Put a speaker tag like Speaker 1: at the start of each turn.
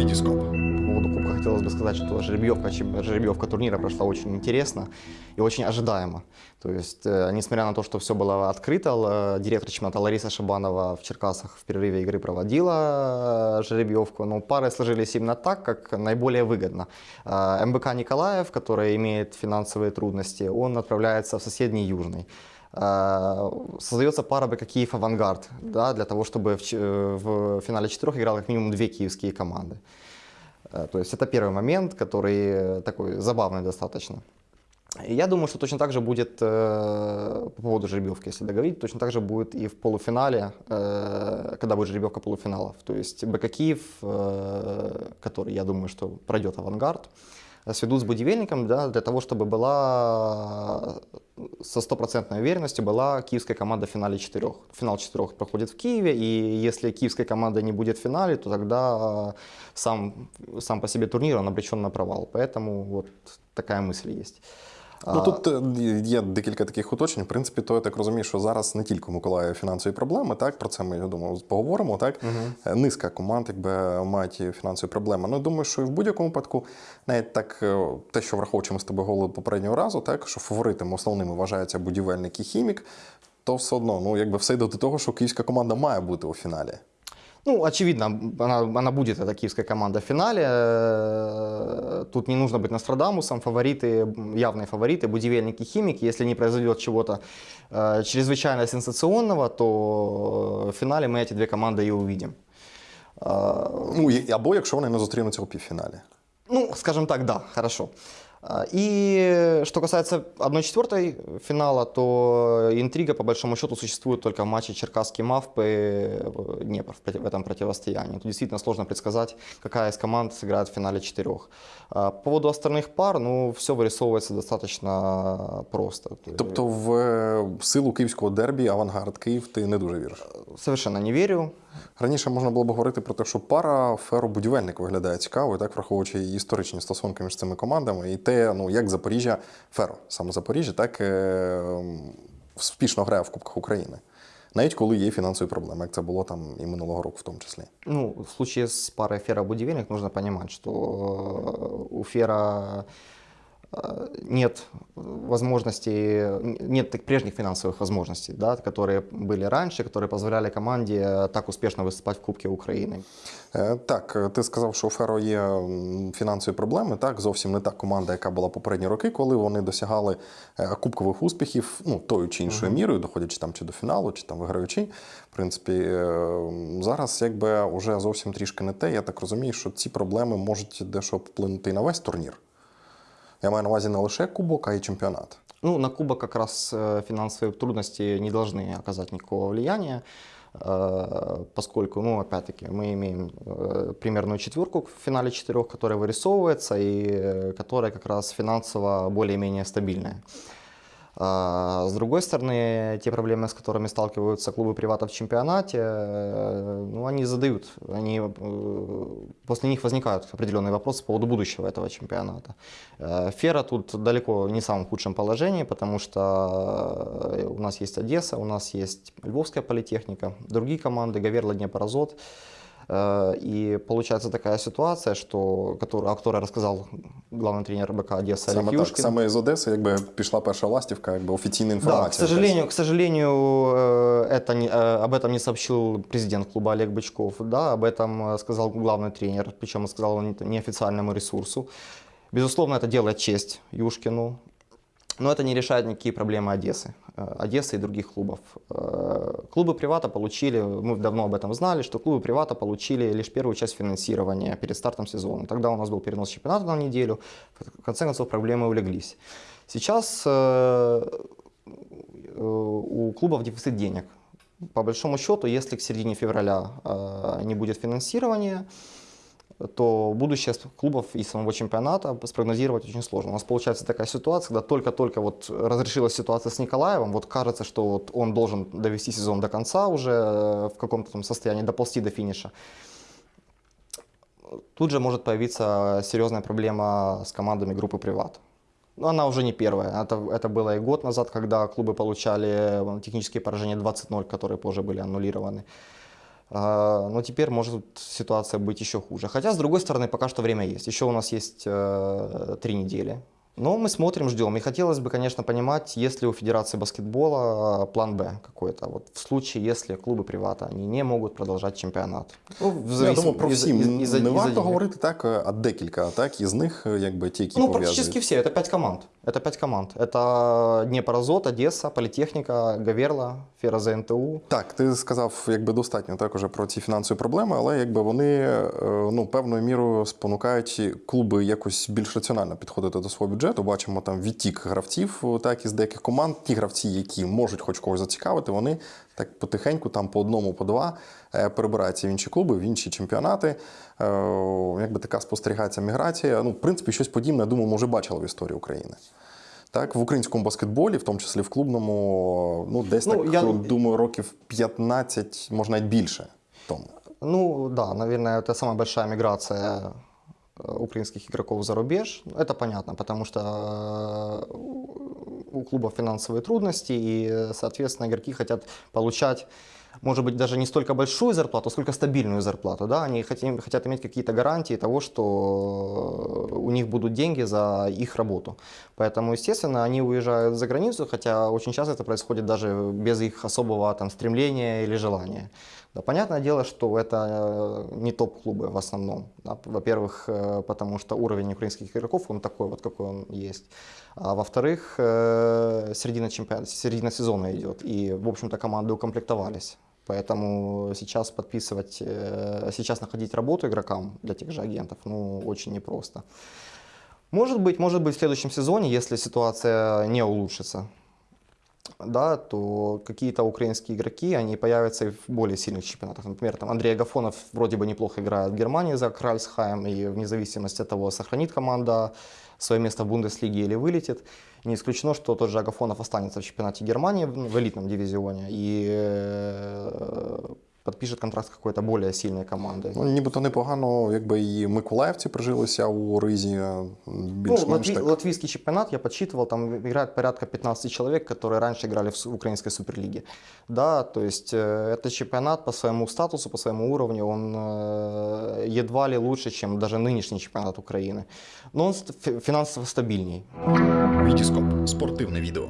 Speaker 1: Витископ.
Speaker 2: По поводу Кубка хотелось бы сказать, что жеребьевка, жеребьевка турнира прошла очень интересно и очень ожидаемо. То есть, э, несмотря на то, что все было открыто, л- директор чемпионата Лариса Шабанова в Черкасах в перерыве игры проводила э, жеребьевку, но пары сложились именно так, как наиболее выгодно. Э, МБК Николаев, который имеет финансовые трудности, он отправляется в соседний Южный. Э, Создается пара БК Киев Авангард, да, для того, чтобы в, э, в финале четырех играло как минимум две киевские команды. Э, То есть это первый момент, который э, такой забавный достаточно. И я думаю, что точно так же будет э, по поводу жеребьевки, если договорить, точно так же будет и в полуфинале, э, когда будет жеребьевка полуфиналов. То есть БК Киев, э, который, я думаю, что пройдет авангард, э, сведут с будивельником да, для того, чтобы была э, со стопроцентной уверенностью была киевская команда в финале четырех. Финал четырех проходит в Киеве, и если киевская команда не будет в финале, то тогда э, сам, сам по себе турнир он обречен на провал. Поэтому вот такая мысль есть.
Speaker 1: Ну тут е, є декілька таких уточнень. В принципі, то я так розумію, що зараз не тільки у Миколаєва фінансові проблеми, так про це ми я думаю, поговоримо. Так Е, низка команд, якби мають фінансові проблеми. Ну думаю, що і в будь-якому випадку, навіть так, е, те, що враховуючи ми з тобою говорили попереднього разу, так що фаворитами основними вважаються будівельник і хімік, то все одно, ну якби все йде до того, що київська команда має бути у фіналі.
Speaker 2: Ну, очевидно, она, она будет, эта киевская команда в финале. Э, Тут не нужно быть Нострадамусом. Фавориты, явные фавориты, будивельники, химики. Если не произойдет чего-то э, чрезвычайно сенсационного, то в финале мы эти две команды и увидим. Э,
Speaker 1: Ну і- або якщо вони не зустрінуться у півфіналі.
Speaker 2: Ну, скажем так, да, хорошо. А, И что касается 1-4 финала, то интрига по большому счету существует только в матче Черкасский Мавпы э, Днепр в проти- в этом противостоянии. Тут действительно сложно предсказать, какая из команд сыграет в финале четырех. А, По поводу остальных пар, ну, все вырисовывается достаточно просто. То
Speaker 1: Тобто в е, силу київського дербі авангард Київ ти не дуже віриш.
Speaker 2: Совершенно не верю.
Speaker 1: Раніше можна було б говорити про те, що пара феро-будівельник виглядає цікаво, і так враховуючи і історичні стосунки між цими командами, і те, ну як Запоріжжя, Феро, саме Запоріжжя, так е, успішно грає в Кубках України. Навіть коли є фінансові проблеми, як це було там і минулого року, в тому числі.
Speaker 2: Ну, в случае з парою Фера Будівельник, нужно понимать, что э, у Фера нет возможностей, нет так- прежних финансовых возможностей, да, которые были раньше, которые позволяли команде так успешно выступать в Кубке Украины.
Speaker 1: Е, Так, е, ти сказав, що у Феро є м, фінансові проблеми. Так, зовсім не та команда, яка була попередні роки, коли вони досягали е, кубкових успіхів, ну тою чи іншою мірою, доходячи там чи до фіналу, чи там виграючи. В принципі, е, м, зараз якби вже зовсім трішки не те. Я так розумію, що ці проблеми можуть дещо вплинути і на весь турнір. Я маю на увазі не лише кубок, а й чемпіонат.
Speaker 2: Ну, на Кубок как раз финансовые трудности не должны оказать никакого влияния, поскольку, ну, опять-таки, мы имеем примерную четверку в финале четырех, которая вырисовывается и э, которая как раз финансово более-менее стабильная. А, С другой стороны, те проблемы, с которыми сталкиваются клубы привата в чемпионате, э, ну, они задают, они, э, после них возникают определенные вопросы по поводу будущего этого чемпионата. Э, Фера тут далеко не в самом худшем положении, потому что у нас есть Одесса, у нас есть Львовская политехника, другие команды, Гаверла, Днепр, Азот. Э, И получается такая ситуация, что, которую, о которой рассказал главный тренер БК Одесса Олег
Speaker 1: Саме так,
Speaker 2: Юшкин.
Speaker 1: саме з Одеси, якби пішла перша ластівка, якби офіційна
Speaker 2: Да,
Speaker 1: інформація.
Speaker 2: к сожалению, к сожалению, э, это не- э, об этом не сообщил президент клуба Олег Бычков. Да, об этом э, сказал главный тренер, причем он сказал он не- неофициальному ресурсу. Безусловно, это делает честь Юшкину, но это не решает никакие проблемы Одессы, э, Одессы и других клубов. Э, Клубы Привата получили, мы давно об этом знали, что клубы Привата получили лишь первую часть финансирования перед стартом сезона. Тогда у нас был перенос чемпионата на неделю, в конце концов проблемы улеглись. Сейчас э, у клубов дефицит денег. По большому счету, если к середине февраля не будет финансирования, то будущее клубов и самого чемпионата спрогнозировать очень сложно. У нас получается такая ситуация, когда только-только вот разрешилась ситуация с Николаевым, вот кажется, что вот он должен довести сезон до конца уже э, в каком-то там состоянии, доползти до финиша. Тут же может появиться серьезная проблема с командами группы «Приват». Но она уже не первая. Это, это было и год назад, когда клубы получали э, технические поражения 20-0, которые позже были аннулированы. А, Но теперь может ситуация быть еще хуже. Хотя, с другой стороны, пока что время есть. Еще у нас есть э, три недели. Но мы смотрим, ждем. И хотелось бы, конечно, понимать, есть ли у Федерации баскетбола план Б какой-то. Вот в случае, если клубы привата, они не могут продолжать чемпионат. Ну, в
Speaker 1: Ну, Я
Speaker 2: зависим-
Speaker 1: думаю, про
Speaker 2: из-
Speaker 1: всі
Speaker 2: из-
Speaker 1: не
Speaker 2: из-за- из-за
Speaker 1: варто
Speaker 2: денег.
Speaker 1: говорити так, а декілька, так, із них, е, якби ті, які
Speaker 2: Ну,
Speaker 1: пов'язані.
Speaker 2: практически все. Это пять команд. Это пять команд. Это Днепрозот, Одесса, Политехника, Гаверла, Фероза НТУ.
Speaker 1: Так, ти сказав, якби достатньо так уже про ці фінансові проблеми, але якби вони е, ну певною мірою спонукають клуби якось більш раціонально підходити до свого бюджету. Бачимо там відтік гравців, так із деяких команд. Ті гравці, які можуть хоч когось зацікавити, вони так потихеньку, там по одному, по два е, перебираються в інші клуби, в інші чемпіонати. Е, Якби така спостерігається міграція. Ну, в принципі, щось подібне, я думаю, ми вже бачили в історії України. Так, в українському баскетболі, в тому числі в клубному, ну десь
Speaker 2: Ну,
Speaker 1: так
Speaker 2: я-
Speaker 1: думаю, років 15, може навіть більше тому.
Speaker 2: Ну да, наверное, это самая большая миграция украинских игроков за рубеж. Это понятно, потому что э, у клуба финансовые трудности, и, э, соответственно, игроки хотят получать может быть, даже не столько большую зарплату, сколько стабильную зарплату. Да? Они хотят, хотят иметь какие-то гарантии того, что у них будут деньги за их работу. Поэтому, естественно, они уезжают за границу, хотя очень часто это происходит даже без их особого там, стремления или желания. Да, понятное дело, что это э, не топ-клубы в основном. Да. Во-первых, э, потому что уровень украинских игроков, он такой вот, какой он есть. А во-вторых, э, середина, чемпионата, середина сезона идет, и, в общем-то, команды укомплектовались. Поэтому сейчас подписывать, э, сейчас находить работу игрокам для тех же агентов, ну, очень непросто. Может быть, может быть в следующем сезоне, если ситуация не улучшится, да, то какие-то украинские игроки, они появятся и в более сильных чемпионатах. Например, там Андрей Агафонов вроде бы неплохо играет в Германии за Кральсхайм, и вне зависимости от того, сохранит команда свое место в Бундеслиге или вылетит. Не исключено, что тот же Агафонов останется в чемпионате Германии в элитном дивизионе и э, подпишет контракт с какой-то более сильной командой.
Speaker 1: Ну, нібито непогано, якби і миколаївці прижилися у ризі е,
Speaker 2: Ну,
Speaker 1: більш-менш
Speaker 2: латви-
Speaker 1: так.
Speaker 2: латвийский чемпионат, я подсчитывал, там играет порядка 15 человек, которые раньше играли в су- украинской суперлиге. Да, то есть э, этот чемпионат по своему статусу, по своему уровню, он э, едва ли лучше, чем даже нынешний чемпионат Украины. Но он ст- фи- финансово стабильней.
Speaker 3: Вітіскоп спортивне відео.